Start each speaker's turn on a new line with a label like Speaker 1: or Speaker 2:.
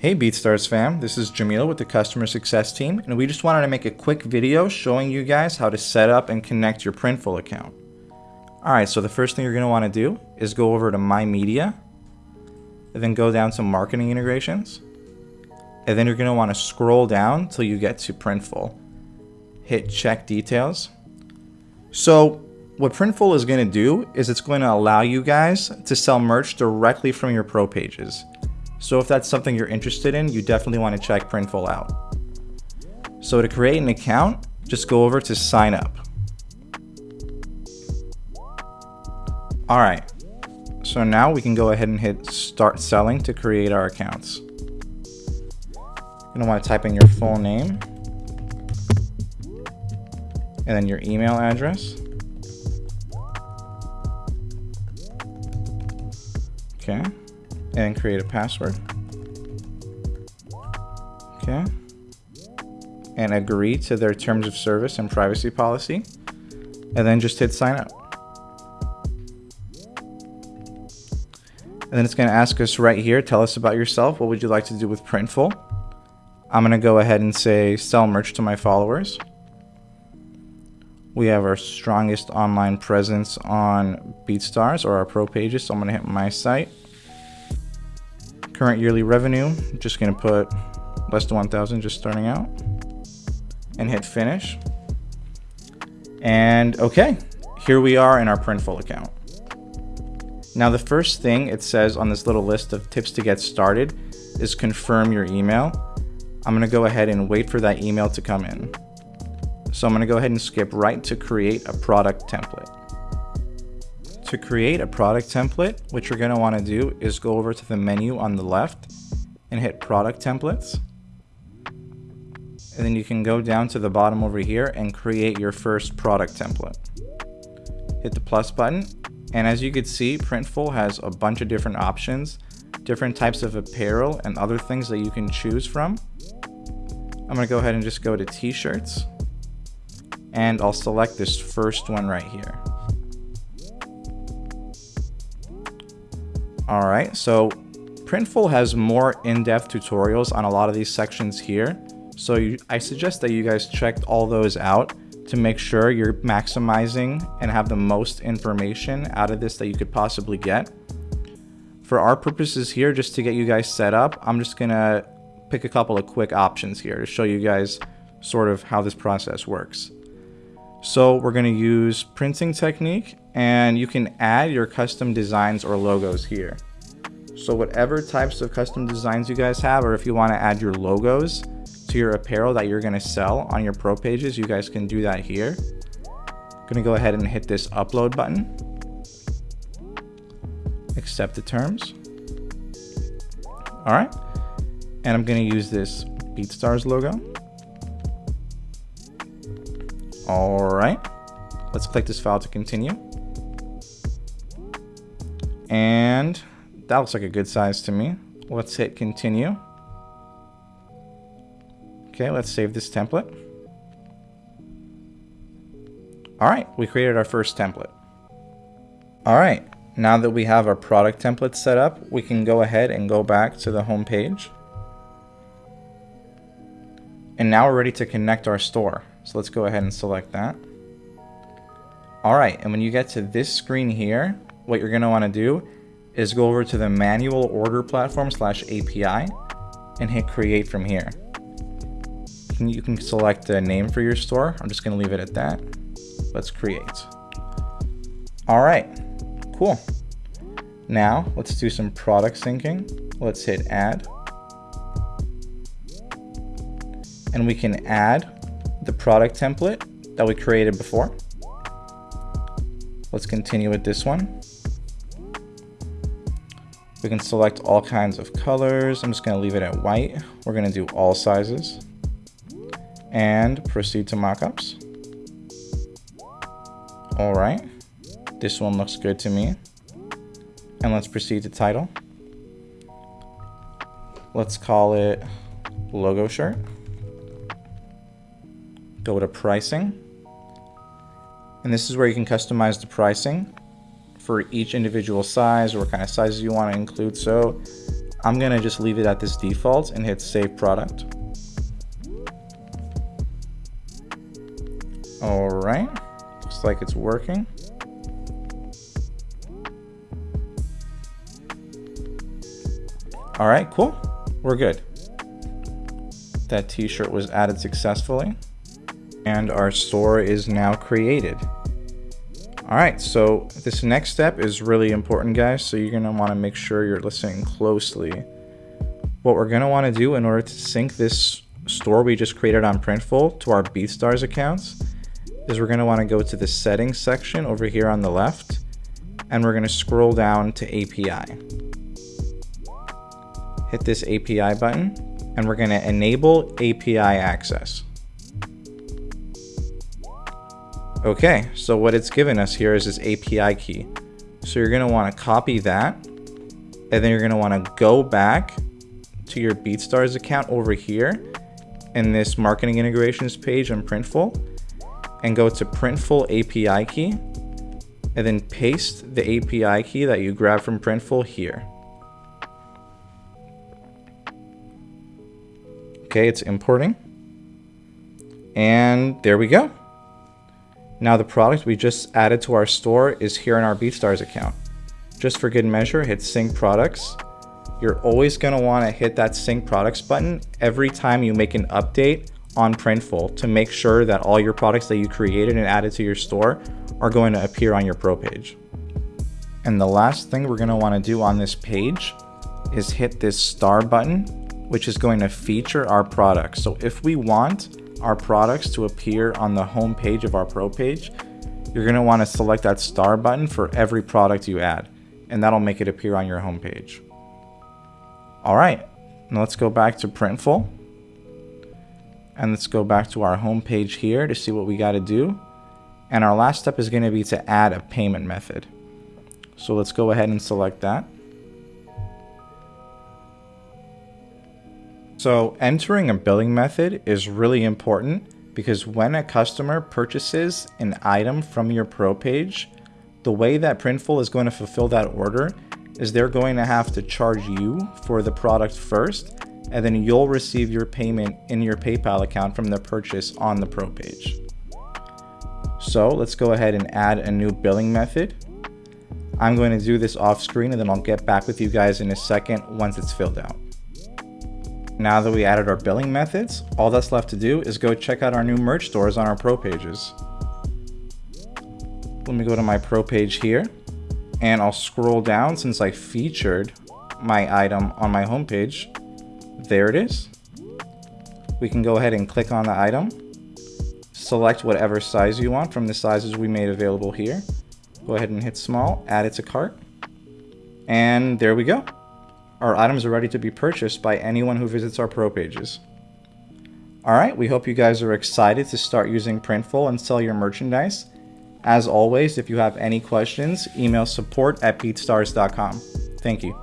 Speaker 1: Hey BeatStars fam, this is Jamil with the customer success team and we just wanted to make a quick video showing you guys how to set up and connect your Printful account. Alright, so the first thing you're going to want to do is go over to My Media and then go down to Marketing Integrations and then you're going to want to scroll down till you get to Printful. Hit Check Details. So what Printful is going to do is it's going to allow you guys to sell merch directly from your pro pages. So if that's something you're interested in, you definitely want to check Printful out. So to create an account, just go over to sign up. All right, so now we can go ahead and hit start selling to create our accounts. You're gonna wanna type in your full name and then your email address. Okay and create a password. Okay. And agree to their terms of service and privacy policy. And then just hit sign up. And then it's going to ask us right here, tell us about yourself. What would you like to do with Printful? I'm going to go ahead and say sell merch to my followers. We have our strongest online presence on BeatStars or our pro pages. So I'm going to hit my site current yearly revenue, just gonna put less than 1,000 just starting out and hit finish. And okay, here we are in our Printful account. Now the first thing it says on this little list of tips to get started is confirm your email. I'm gonna go ahead and wait for that email to come in. So I'm gonna go ahead and skip right to create a product template. To create a product template, what you're going to want to do is go over to the menu on the left and hit product templates. And then you can go down to the bottom over here and create your first product template. Hit the plus button. And as you can see, Printful has a bunch of different options, different types of apparel and other things that you can choose from. I'm going to go ahead and just go to t-shirts and I'll select this first one right here. All right, so Printful has more in-depth tutorials on a lot of these sections here. So you, I suggest that you guys check all those out to make sure you're maximizing and have the most information out of this that you could possibly get. For our purposes here, just to get you guys set up, I'm just gonna pick a couple of quick options here to show you guys sort of how this process works. So we're to use printing technique and you can add your custom designs or logos here. So whatever types of custom designs you guys have, or if you want to add your logos to your apparel that you're going to sell on your pro pages, you guys can do that here. I'm going to go ahead and hit this upload button. Accept the terms. All right. And I'm going to use this BeatStars logo. All right, let's click this file to continue. And that looks like a good size to me. Let's hit continue. Okay, let's save this template. All right, we created our first template. All right, now that we have our product template set up, we can go ahead and go back to the home page. And now we're ready to connect our store. So let's go ahead and select that. All right, and when you get to this screen here, what you're gonna wanna do is go over to the manual order platform slash API and hit create from here. You can select a name for your store. I'm just gonna leave it at that. Let's create. All right, cool. Now let's do some product syncing. Let's hit add. And we can add the product template that we created before. Let's continue with this one. We can select all kinds of colors. I'm just going to leave it at white. We're going to do all sizes and proceed to mockups. All right. This one looks good to me. And let's proceed to title. Let's call it logo shirt go to pricing. And this is where you can customize the pricing for each individual size or what kind of sizes you want to include. So I'm going to just leave it at this default and hit save product. All right, looks like it's working. All right, cool. We're good. That t-shirt was added successfully and our store is now created. All right, so this next step is really important, guys. So you're gonna wanna make sure you're listening closely. What we're gonna wanna do in order to sync this store we just created on Printful to our BeatStars accounts is we're gonna wanna go to the settings section over here on the left, and we're gonna scroll down to API. Hit this API button, and we're gonna enable API access. Okay, so what it's given us here is this API key. So you're gonna wanna copy that, and then you're gonna wanna go back to your BeatStars account over here in this marketing integrations page on Printful, and go to Printful API key, and then paste the API key that you grabbed from Printful here. Okay, it's importing. And there we go. Now the product we just added to our store is here in our BeatStars account. Just for good measure, hit sync products. You're always gonna wanna hit that sync products button every time you make an update on Printful to make sure that all your products that you created and added to your store are going to appear on your pro page. And the last thing we're gonna wanna do on this page is hit this star button, which is going to feature our products. So if we want our products to appear on the home page of our pro page, you're going to want to select that star button for every product you add, and that'll make it appear on your home page. All right, now let's go back to Printful. And let's go back to our home page here to see what we got to do. And our last step is going to be to add a payment method. So let's go ahead and select that. So entering a billing method is really important because when a customer purchases an item from your pro page, the way that Printful is going to fulfill that order is they're going to have to charge you for the product first, and then you'll receive your payment in your PayPal account from the purchase on the pro page. So let's go ahead and add a new billing method. I'm going to do this off screen and then I'll get back with you guys in a second once it's filled out. Now that we added our billing methods, all that's left to do is go check out our new merch stores on our pro pages. Let me go to my pro page here and I'll scroll down since I featured my item on my homepage. There it is. We can go ahead and click on the item, select whatever size you want from the sizes we made available here. Go ahead and hit small, add it to cart, and there we go. Our items are ready to be purchased by anyone who visits our pro pages. Alright, we hope you guys are excited to start using Printful and sell your merchandise. As always, if you have any questions, email support at beatstars.com. Thank you.